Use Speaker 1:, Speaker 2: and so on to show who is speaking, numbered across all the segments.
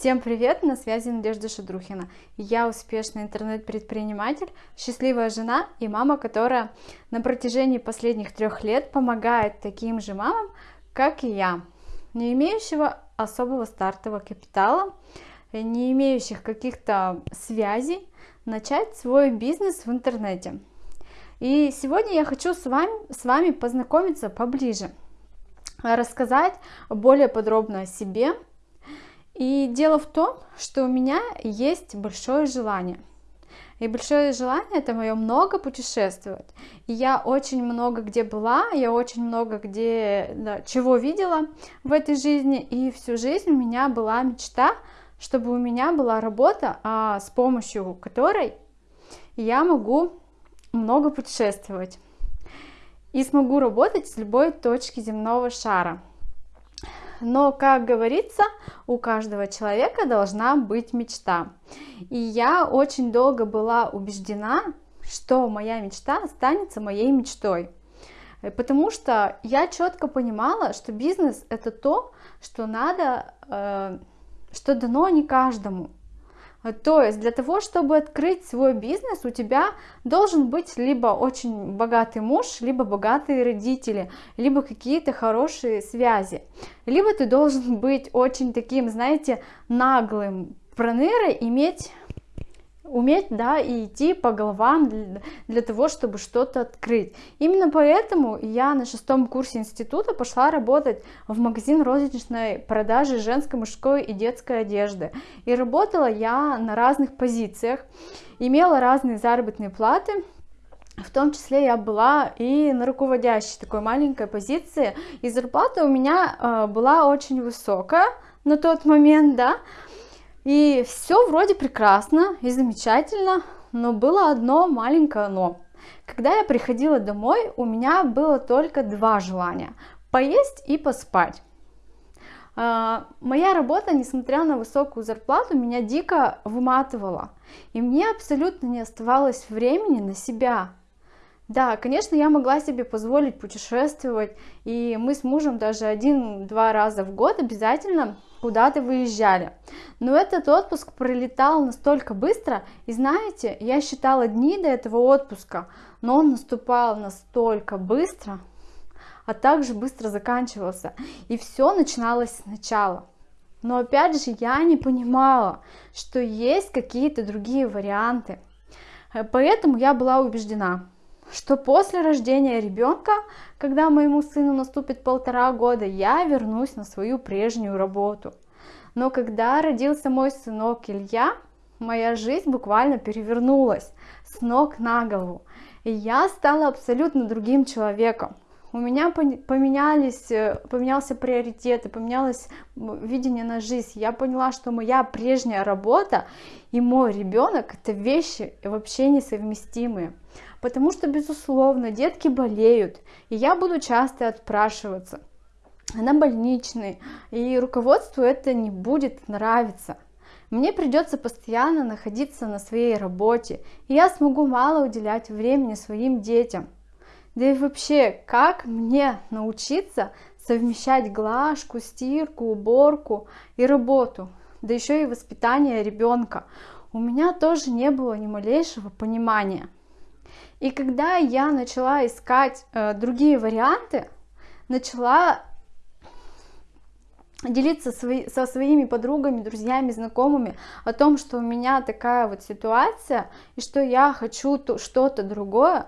Speaker 1: Всем привет, на связи Надежда Шадрухина. Я успешный интернет-предприниматель, счастливая жена и мама, которая на протяжении последних трех лет помогает таким же мамам, как и я, не имеющего особого стартового капитала, не имеющих каких-то связей, начать свой бизнес в интернете. И сегодня я хочу с вами, с вами познакомиться поближе, рассказать более подробно о себе, и дело в том, что у меня есть большое желание. И большое желание это мое много путешествовать. И я очень много где была, я очень много где да, чего видела в этой жизни. И всю жизнь у меня была мечта, чтобы у меня была работа, а, с помощью которой я могу много путешествовать. И смогу работать с любой точки земного шара. Но, как говорится, у каждого человека должна быть мечта. И я очень долго была убеждена, что моя мечта останется моей мечтой. Потому что я четко понимала, что бизнес это то, что надо, э, что дано не каждому. То есть для того, чтобы открыть свой бизнес, у тебя должен быть либо очень богатый муж, либо богатые родители, либо какие-то хорошие связи. Либо ты должен быть очень таким, знаете, наглым пронырой, иметь уметь, да, и идти по головам для, того, чтобы что-то открыть. Именно поэтому я на шестом курсе института пошла работать в магазин розничной продажи женской, мужской и детской одежды. И работала я на разных позициях, имела разные заработные платы, в том числе я была и на руководящей такой маленькой позиции, и зарплата у меня э, была очень высокая на тот момент, да, и все вроде прекрасно и замечательно, но было одно маленькое но. Когда я приходила домой, у меня было только два желания – поесть и поспать. А, моя работа, несмотря на высокую зарплату, меня дико выматывала. И мне абсолютно не оставалось времени на себя. Да, конечно, я могла себе позволить путешествовать, и мы с мужем даже один-два раза в год обязательно куда-то выезжали. Но этот отпуск пролетал настолько быстро, и знаете, я считала дни до этого отпуска, но он наступал настолько быстро, а также быстро заканчивался, и все начиналось сначала. Но опять же, я не понимала, что есть какие-то другие варианты. Поэтому я была убеждена, что после рождения ребенка, когда моему сыну наступит полтора года, я вернусь на свою прежнюю работу. Но когда родился мой сынок Илья, моя жизнь буквально перевернулась с ног на голову. И я стала абсолютно другим человеком. У меня поменялись, э, поменялся приоритеты, поменялось видение на жизнь. Я поняла, что моя прежняя работа и мой ребенок это вещи вообще несовместимые. Потому что, безусловно, детки болеют, и я буду часто отпрашиваться на больничный, и руководству это не будет нравиться. Мне придется постоянно находиться на своей работе, и я смогу мало уделять времени своим детям. Да и вообще, как мне научиться совмещать глажку, стирку, уборку и работу, да еще и воспитание ребенка? У меня тоже не было ни малейшего понимания. И когда я начала искать э, другие варианты, начала делиться свои, со своими подругами, друзьями, знакомыми о том, что у меня такая вот ситуация и что я хочу что-то другое,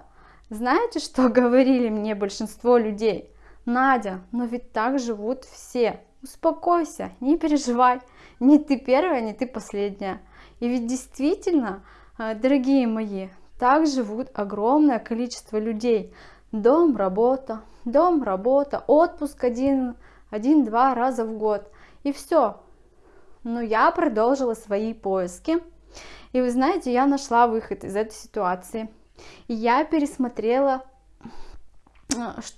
Speaker 1: знаете, что говорили мне большинство людей? Надя, но ведь так живут все. Успокойся, не переживай. Не ты первая, не ты последняя. И ведь действительно, э, дорогие мои, так живут огромное количество людей. Дом, работа, дом, работа, отпуск один, один-два раза в год. И все. Но я продолжила свои поиски. И вы знаете, я нашла выход из этой ситуации. Я пересмотрела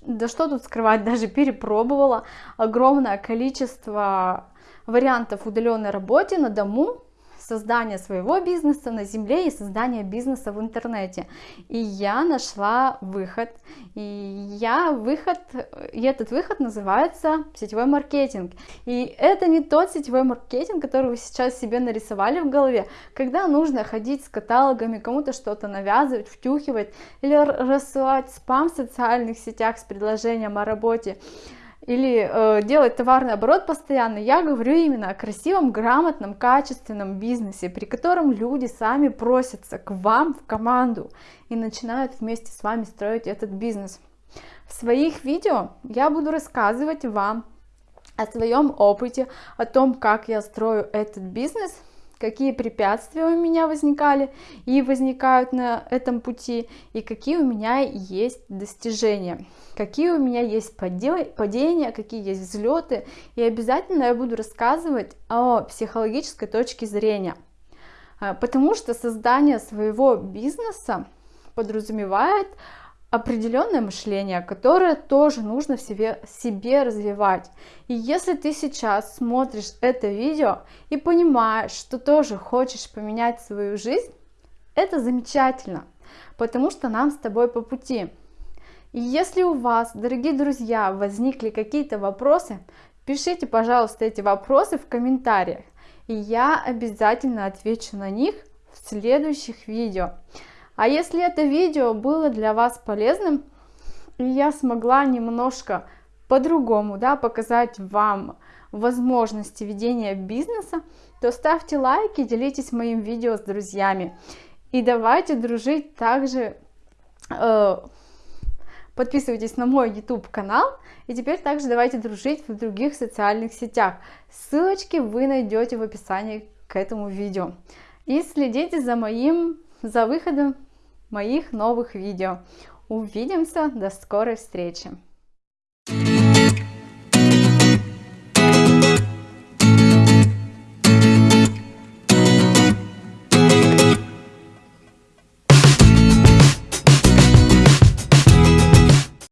Speaker 1: да что тут скрывать, даже перепробовала огромное количество вариантов удаленной работы на дому создания своего бизнеса на земле и создания бизнеса в интернете. И я нашла выход. И я выход, и этот выход называется сетевой маркетинг. И это не тот сетевой маркетинг, который вы сейчас себе нарисовали в голове, когда нужно ходить с каталогами, кому-то что-то навязывать, втюхивать или рассылать спам в социальных сетях с предложением о работе или э, делать товарный оборот постоянно, я говорю именно о красивом, грамотном, качественном бизнесе, при котором люди сами просятся к вам в команду и начинают вместе с вами строить этот бизнес. В своих видео я буду рассказывать вам о своем опыте, о том, как я строю этот бизнес – какие препятствия у меня возникали и возникают на этом пути, и какие у меня есть достижения, какие у меня есть падения, какие есть взлеты, и обязательно я буду рассказывать о психологической точке зрения, а, потому что создание своего бизнеса подразумевает определенное мышление, которое тоже нужно в себе, себе развивать. И если ты сейчас смотришь это видео и понимаешь, что тоже хочешь поменять свою жизнь, это замечательно, потому что нам с тобой по пути. И если у вас, дорогие друзья, возникли какие-то вопросы, пишите, пожалуйста, эти вопросы в комментариях, и я обязательно отвечу на них в следующих видео. А если это видео было для вас полезным, и я смогла немножко по-другому да, показать вам возможности ведения бизнеса, то ставьте лайки, делитесь моим видео с друзьями. И давайте дружить также, э, подписывайтесь на мой YouTube канал, и теперь также давайте дружить в других социальных сетях. Ссылочки вы найдете в описании к этому видео. И следите за моим, за выходом моих новых видео. Увидимся, до скорой встречи!